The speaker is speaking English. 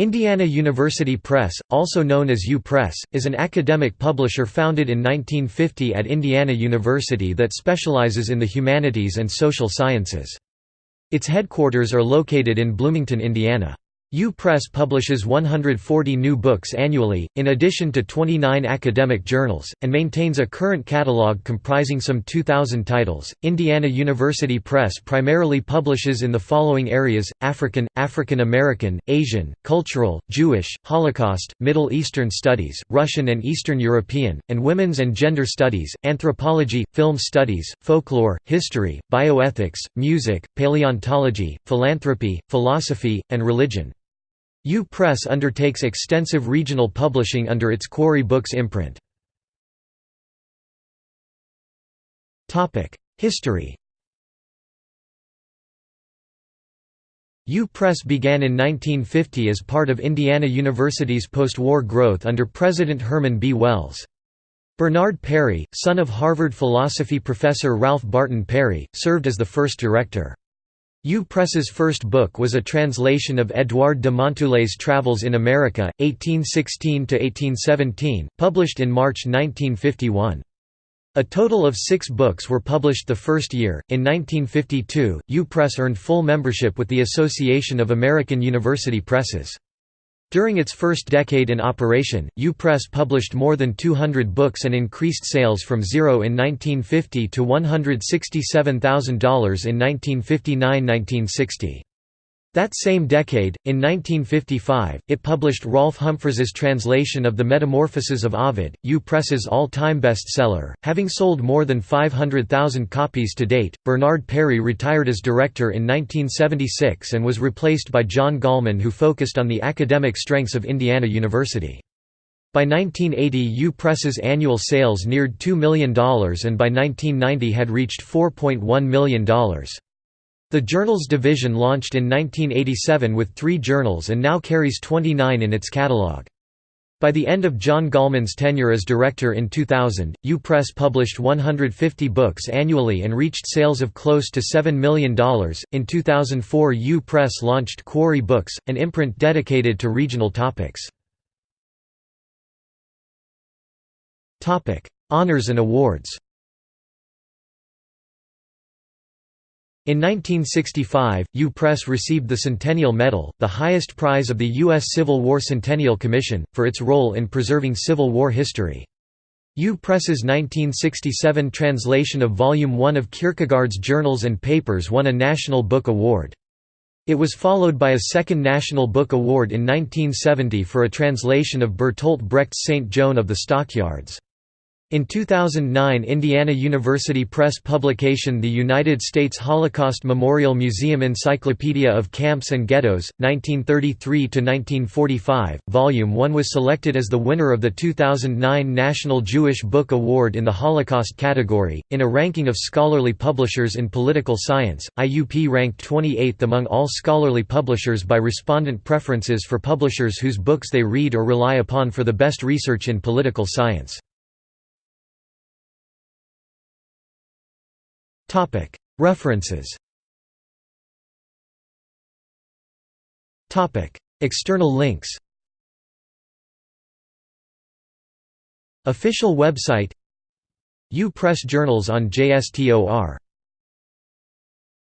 Indiana University Press, also known as U Press, is an academic publisher founded in 1950 at Indiana University that specializes in the humanities and social sciences. Its headquarters are located in Bloomington, Indiana. U Press publishes 140 new books annually, in addition to 29 academic journals, and maintains a current catalog comprising some 2,000 titles. Indiana University Press primarily publishes in the following areas African, African American, Asian, Cultural, Jewish, Holocaust, Middle Eastern Studies, Russian and Eastern European, and Women's and Gender Studies, Anthropology, Film Studies, Folklore, History, Bioethics, Music, Paleontology, Philanthropy, Philosophy, and Religion. U Press undertakes extensive regional publishing under its Quarry Books imprint. History U Press began in 1950 as part of Indiana University's post-war growth under President Herman B. Wells. Bernard Perry, son of Harvard philosophy professor Ralph Barton Perry, served as the first director. U Press's first book was a translation of Édouard de Montulé's Travels in America, 1816–1817, published in March 1951. A total of six books were published the first year. In 1952, U Press earned full membership with the Association of American University Presses. During its first decade in operation, U-Press published more than 200 books and increased sales from zero in 1950 to $167,000 in 1959–1960. That same decade, in 1955, it published Rolfe Humphries's translation of The Metamorphoses of Ovid, U-Press's all-time bestseller, having sold more than 500,000 copies to date. Bernard Perry retired as director in 1976 and was replaced by John Gallman who focused on the academic strengths of Indiana University. By 1980 U-Press's annual sales neared $2 million and by 1990 had reached $4.1 million. The Journals division launched in 1987 with three journals and now carries 29 in its catalog. By the end of John Gallman's tenure as director in 2000, U-Press published 150 books annually and reached sales of close to $7 million. In 2004, U-Press launched Quarry Books, an imprint dedicated to regional topics. Honors and awards In 1965, U-Press received the Centennial Medal, the highest prize of the U.S. Civil War Centennial Commission, for its role in preserving Civil War history. U-Press's 1967 translation of Volume 1 of Kierkegaard's Journals and Papers won a National Book Award. It was followed by a second National Book Award in 1970 for a translation of Bertolt Brecht's Saint Joan of the Stockyards. In 2009 Indiana University Press publication The United States Holocaust Memorial Museum Encyclopedia of Camps and Ghettos, 1933–1945, Volume 1 was selected as the winner of the 2009 National Jewish Book Award in the Holocaust category. In a ranking of scholarly publishers in political science, IUP ranked 28th among all scholarly publishers by respondent preferences for publishers whose books they read or rely upon for the best research in political science. References. External links. Official website. U Press journals on JSTOR